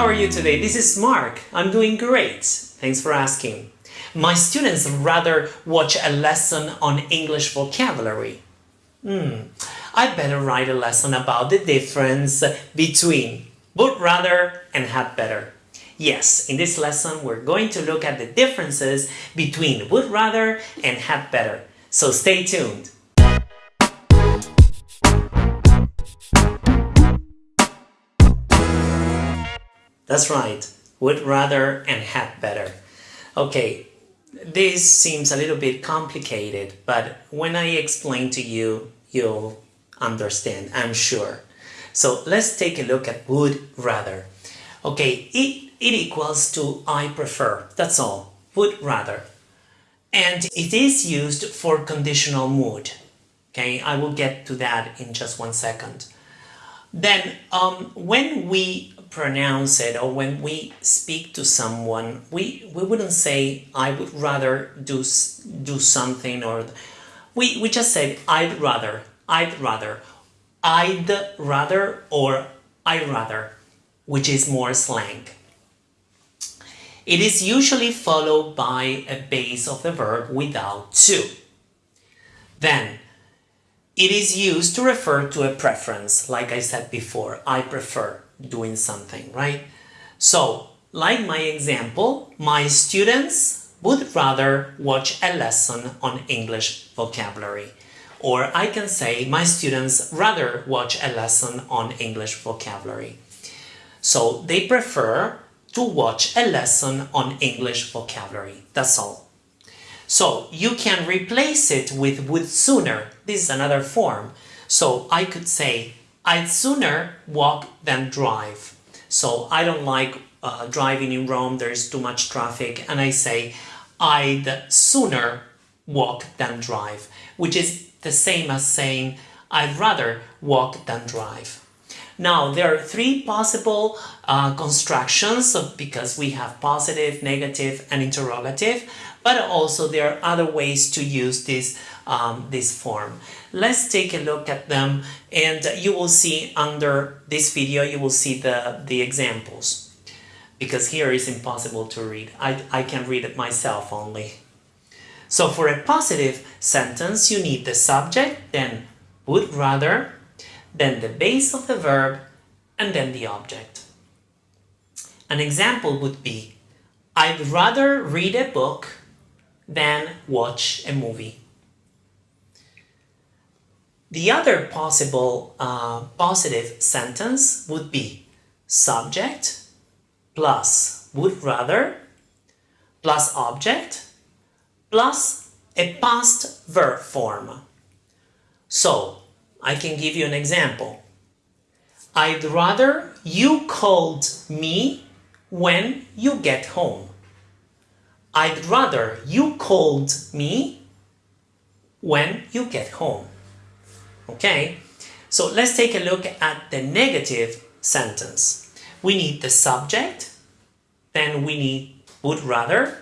How are you today? This is Mark. I'm doing great. Thanks for asking. My students rather watch a lesson on English vocabulary. Hmm, I better write a lesson about the difference between would rather and had better. Yes, in this lesson we're going to look at the differences between would rather and had better. So stay tuned. That's right, would rather and had better. Okay, this seems a little bit complicated, but when I explain to you, you'll understand, I'm sure. So let's take a look at would rather. Okay, it, it equals to I prefer, that's all, would rather. And it is used for conditional mood. Okay, I will get to that in just one second. Then um, when we pronounce it or when we speak to someone, we, we wouldn't say, I would rather do, do something or we, we just said, I'd rather, I'd rather, I'd rather or I'd rather, which is more slang. It is usually followed by a base of the verb without to. Then, it is used to refer to a preference, like I said before, I prefer doing something, right? So, like my example, my students would rather watch a lesson on English vocabulary. Or I can say my students rather watch a lesson on English vocabulary. So they prefer to watch a lesson on English vocabulary. That's all. So you can replace it with would sooner. This is another form. So I could say I'd sooner walk than drive. So I don't like uh, driving in Rome, there's too much traffic, and I say I'd sooner walk than drive, which is the same as saying I'd rather walk than drive. Now, there are three possible uh, constructions because we have positive, negative, and interrogative, but also there are other ways to use this, um, this form. Let's take a look at them and you will see under this video, you will see the, the examples because here is impossible to read. I, I can read it myself only. So for a positive sentence, you need the subject, then would rather, then the base of the verb, and then the object. An example would be, I'd rather read a book than watch a movie. The other possible uh, positive sentence would be subject plus would rather plus object plus a past verb form. So, I can give you an example. I'd rather you called me when you get home. I'd rather you called me when you get home. Okay, so let's take a look at the negative sentence. We need the subject, then we need would rather,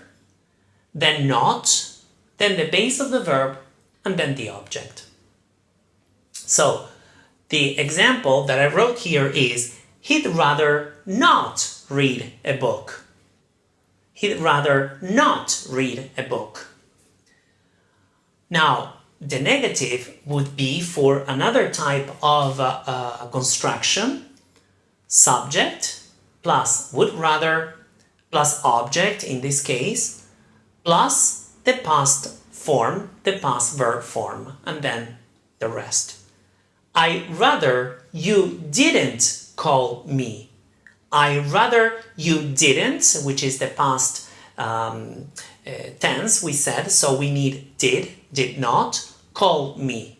then not, then the base of the verb, and then the object. So, the example that I wrote here is he'd rather not read a book. He'd rather not read a book. Now, the negative would be for another type of uh, uh, construction, subject plus would rather plus object in this case, plus the past form, the past verb form, and then the rest. I rather you didn't call me. I rather you didn't, which is the past um, uh, tense we said, so we need did, did not, call me.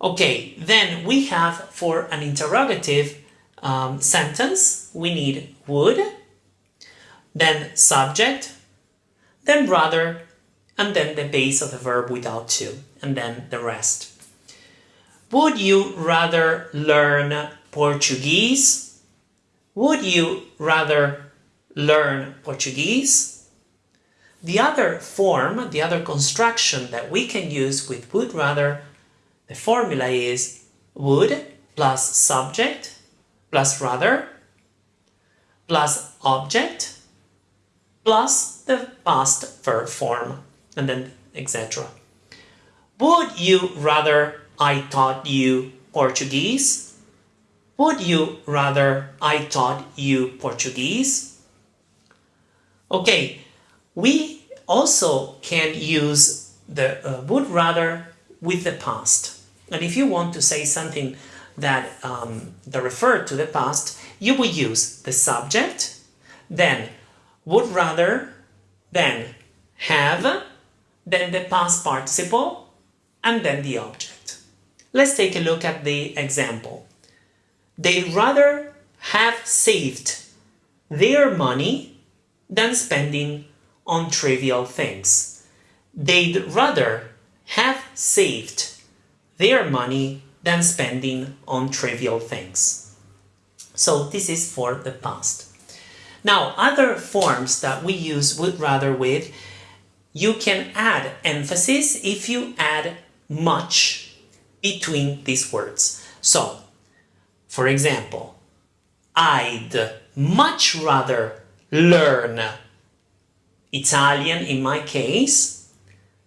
Okay, then we have for an interrogative um, sentence, we need would, then subject, then rather, and then the base of the verb without to, and then the rest. Would you rather learn Portuguese? Would you rather learn Portuguese? The other form, the other construction that we can use with would rather, the formula is would plus subject plus rather plus object plus the past verb form and then etc. Would you rather I taught you Portuguese? Would you rather I taught you Portuguese? Okay, we also can use the uh, would rather with the past. And if you want to say something that, um, that refer to the past, you will use the subject, then would rather, then have, then the past participle, and then the object. Let's take a look at the example. They'd rather have saved their money than spending on trivial things. They'd rather have saved their money than spending on trivial things. So this is for the past. Now, other forms that we use would rather with, you can add emphasis if you add much between these words. So, for example, I'd much rather learn Italian in my case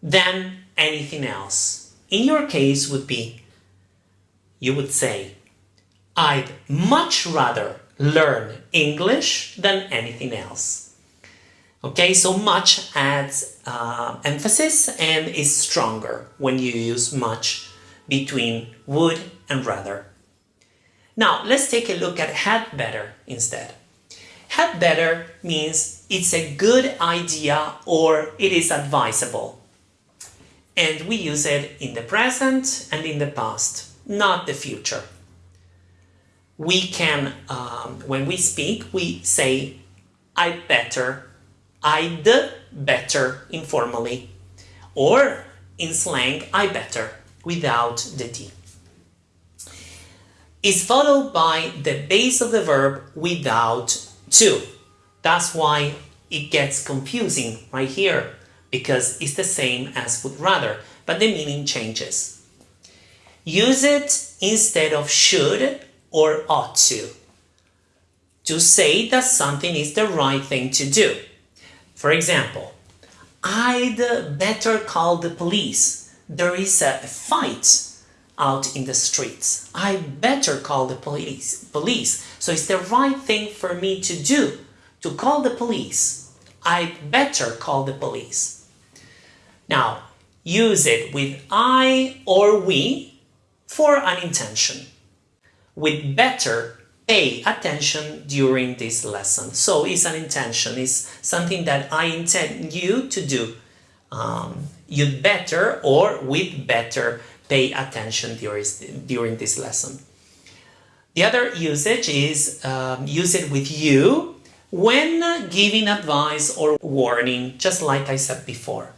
than anything else. In your case would be, you would say, I'd much rather learn English than anything else. Okay, so much adds uh, emphasis and is stronger when you use much between would and rather. Now, let's take a look at had better instead. Had better means it's a good idea or it is advisable. And we use it in the present and in the past, not the future we can, um, when we speak, we say I better, I'd better informally, or in slang, I better, without the D. Is followed by the base of the verb without to. That's why it gets confusing right here, because it's the same as would rather, but the meaning changes. Use it instead of should or ought to. To say that something is the right thing to do. For example, I'd better call the police. There is a fight out in the streets. I better call the police. Police. So it's the right thing for me to do to call the police. I'd better call the police. Now, use it with I or we for an intention with better pay attention during this lesson. So it's an intention, it's something that I intend you to do. Um, you'd better or with better pay attention during, during this lesson. The other usage is um, use it with you when giving advice or warning, just like I said before.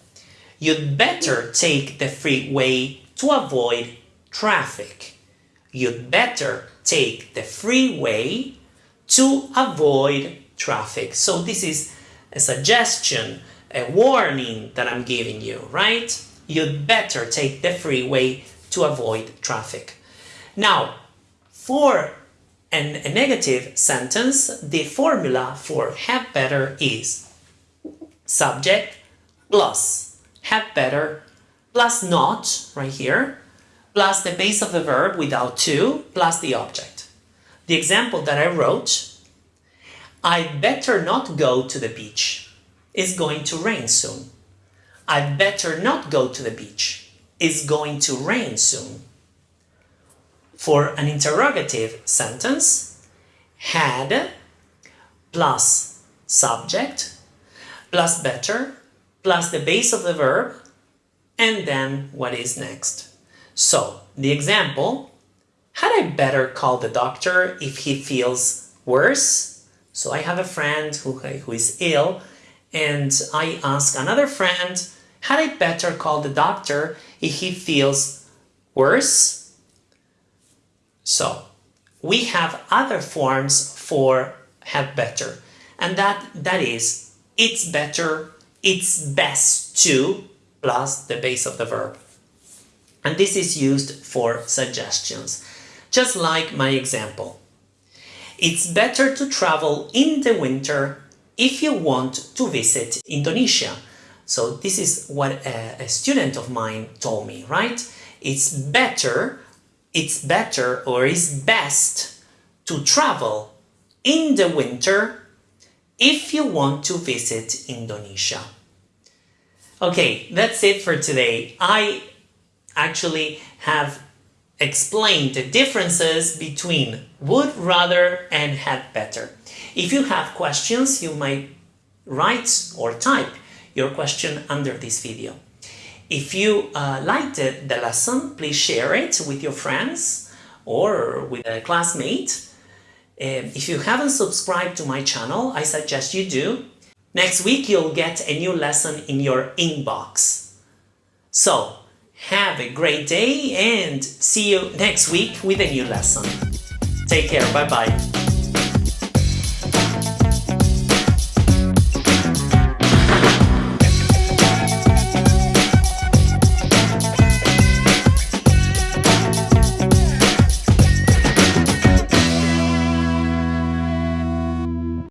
You'd better take the freeway to avoid traffic you'd better take the freeway to avoid traffic. So this is a suggestion, a warning that I'm giving you, right? You'd better take the freeway to avoid traffic. Now, for an, a negative sentence, the formula for have better is subject plus have better plus not, right here, plus the base of the verb without to, plus the object. The example that I wrote, I better not go to the beach. It's going to rain soon. I better not go to the beach. It's going to rain soon. For an interrogative sentence, had plus subject plus better plus the base of the verb and then what is next. So, the example, had I better call the doctor if he feels worse? So I have a friend who, who is ill and I ask another friend, had I better call the doctor if he feels worse? So, we have other forms for have better and that that is it's better, it's best to plus the base of the verb and this is used for suggestions, just like my example. It's better to travel in the winter if you want to visit Indonesia. So this is what a, a student of mine told me, right? It's better, it's better or is best to travel in the winter if you want to visit Indonesia. Okay, that's it for today. I actually have explained the differences between would rather and had better. If you have questions, you might write or type your question under this video. If you uh, liked the lesson, please share it with your friends or with a classmate. Um, if you haven't subscribed to my channel, I suggest you do. Next week, you'll get a new lesson in your inbox. So, have a great day and see you next week with a new lesson. Take care. Bye-bye.